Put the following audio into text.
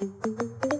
Música